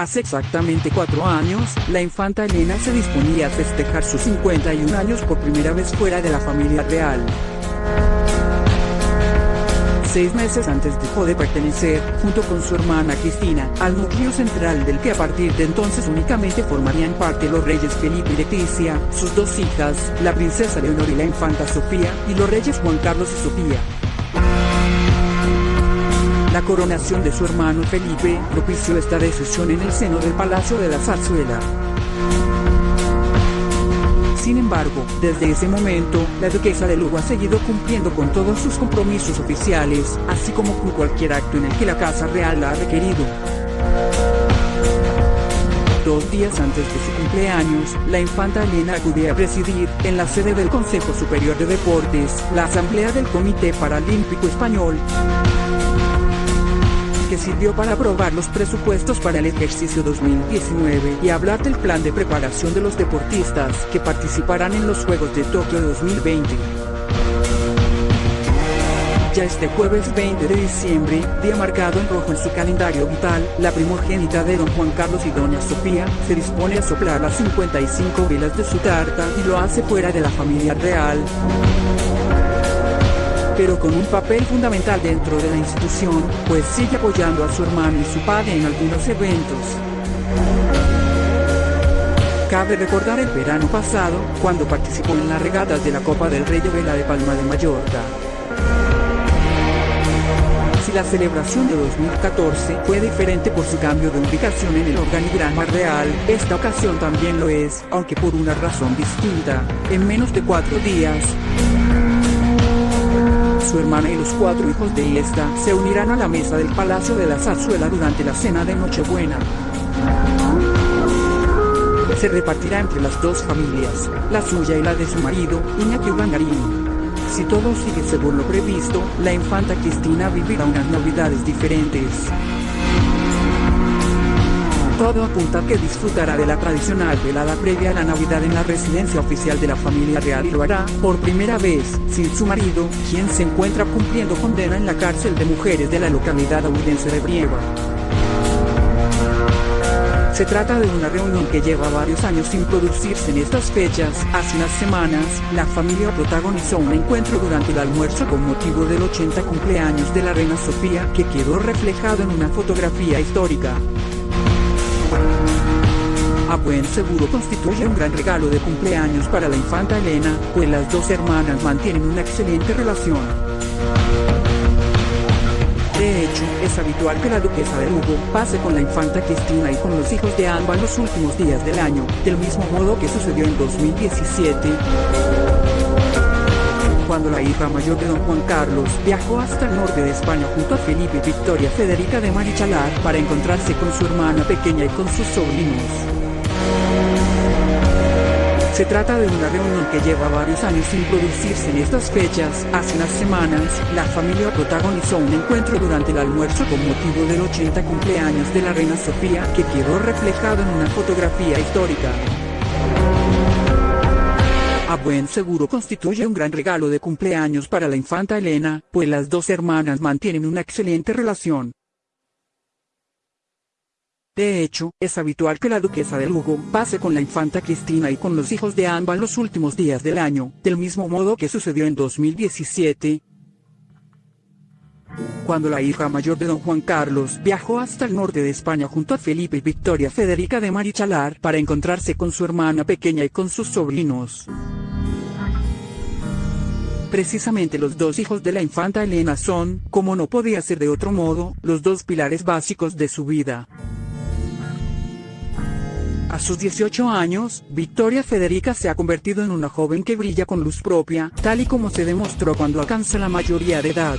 Hace exactamente cuatro años, la infanta Elena se disponía a festejar sus 51 años por primera vez fuera de la familia real. Seis meses antes dejó de pertenecer, junto con su hermana Cristina, al núcleo central del que a partir de entonces únicamente formarían parte los reyes Felipe y Leticia, sus dos hijas, la princesa Leonor y la infanta Sofía, y los reyes Juan Carlos y Sofía. La coronación de su hermano Felipe propició esta decisión en el seno del Palacio de la Zarzuela. Sin embargo, desde ese momento, la duquesa de Lugo ha seguido cumpliendo con todos sus compromisos oficiales, así como con cualquier acto en el que la Casa Real la ha requerido. Dos días antes de su cumpleaños, la infanta Elena acudió a presidir, en la sede del Consejo Superior de Deportes, la Asamblea del Comité Paralímpico Español que sirvió para aprobar los presupuestos para el ejercicio 2019 y hablar del plan de preparación de los deportistas que participarán en los Juegos de Tokio 2020. Ya este jueves 20 de diciembre, día marcado en rojo en su calendario vital, la primogénita de don Juan Carlos y doña Sofía, se dispone a soplar las 55 velas de su tarta y lo hace fuera de la familia real pero con un papel fundamental dentro de la institución, pues sigue apoyando a su hermano y su padre en algunos eventos. Cabe recordar el verano pasado, cuando participó en las regatas de la Copa del Rey de Vela de Palma de Mallorca. Si la celebración de 2014 fue diferente por su cambio de ubicación en el organigrama real, esta ocasión también lo es, aunque por una razón distinta. En menos de cuatro días, su hermana y los cuatro hijos de esta se unirán a la mesa del Palacio de la Zarzuela durante la cena de Nochebuena. Se repartirá entre las dos familias, la suya y la de su marido, Iñaki Ulangarín. Si todo sigue según lo previsto, la infanta Cristina vivirá unas navidades diferentes. Todo apunta que disfrutará de la tradicional velada previa a la Navidad en la residencia oficial de la familia real y lo hará, por primera vez, sin su marido, quien se encuentra cumpliendo condena en la cárcel de mujeres de la localidad audense de Brieva. Se trata de una reunión que lleva varios años sin producirse en estas fechas. Hace unas semanas, la familia protagonizó un encuentro durante el almuerzo con motivo del 80 cumpleaños de la reina Sofía que quedó reflejado en una fotografía histórica a buen seguro constituye un gran regalo de cumpleaños para la infanta Elena, pues las dos hermanas mantienen una excelente relación. De hecho, es habitual que la duquesa de Lugo pase con la infanta Cristina y con los hijos de ambas los últimos días del año, del mismo modo que sucedió en 2017 cuando la hija mayor de don Juan Carlos viajó hasta el norte de España junto a Felipe Victoria Federica de Marichalar para encontrarse con su hermana pequeña y con sus sobrinos. Se trata de una reunión que lleva varios años sin producirse en estas fechas. Hace unas semanas, la familia protagonizó un encuentro durante el almuerzo con motivo del 80 cumpleaños de la reina Sofía que quedó reflejado en una fotografía histórica. A buen seguro constituye un gran regalo de cumpleaños para la infanta Elena, pues las dos hermanas mantienen una excelente relación. De hecho, es habitual que la duquesa de Lugo pase con la infanta Cristina y con los hijos de ambas los últimos días del año, del mismo modo que sucedió en 2017, cuando la hija mayor de don Juan Carlos viajó hasta el norte de España junto a Felipe y Victoria Federica de Marichalar para encontrarse con su hermana pequeña y con sus sobrinos. Precisamente los dos hijos de la infanta Elena son, como no podía ser de otro modo, los dos pilares básicos de su vida. A sus 18 años, Victoria Federica se ha convertido en una joven que brilla con luz propia, tal y como se demostró cuando alcanza la mayoría de edad.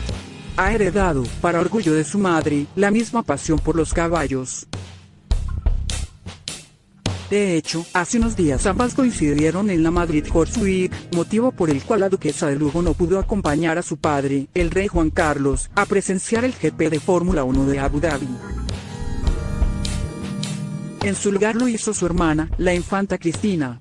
Ha heredado, para orgullo de su madre, la misma pasión por los caballos. De hecho, hace unos días ambas coincidieron en la Madrid Horse Week, motivo por el cual la duquesa de Lugo no pudo acompañar a su padre, el rey Juan Carlos, a presenciar el GP de Fórmula 1 de Abu Dhabi. En su lugar lo hizo su hermana, la infanta Cristina.